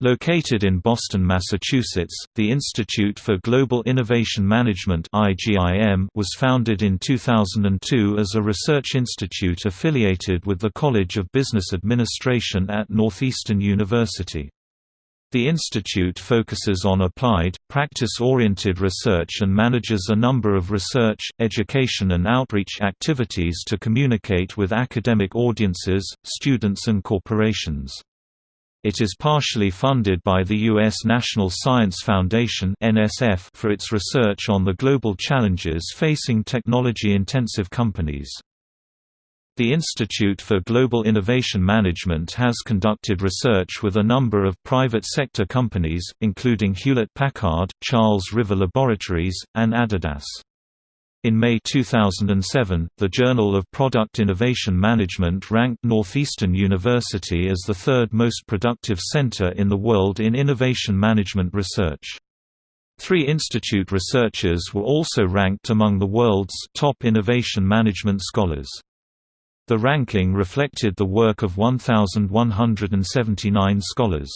Located in Boston, Massachusetts, the Institute for Global Innovation Management was founded in 2002 as a research institute affiliated with the College of Business Administration at Northeastern University. The institute focuses on applied, practice-oriented research and manages a number of research, education and outreach activities to communicate with academic audiences, students and corporations. It is partially funded by the U.S. National Science Foundation for its research on the global challenges facing technology-intensive companies. The Institute for Global Innovation Management has conducted research with a number of private sector companies, including Hewlett-Packard, Charles River Laboratories, and Adidas. In May 2007, the Journal of Product Innovation Management ranked Northeastern University as the third most productive center in the world in innovation management research. Three institute researchers were also ranked among the world's top innovation management scholars. The ranking reflected the work of 1,179 scholars.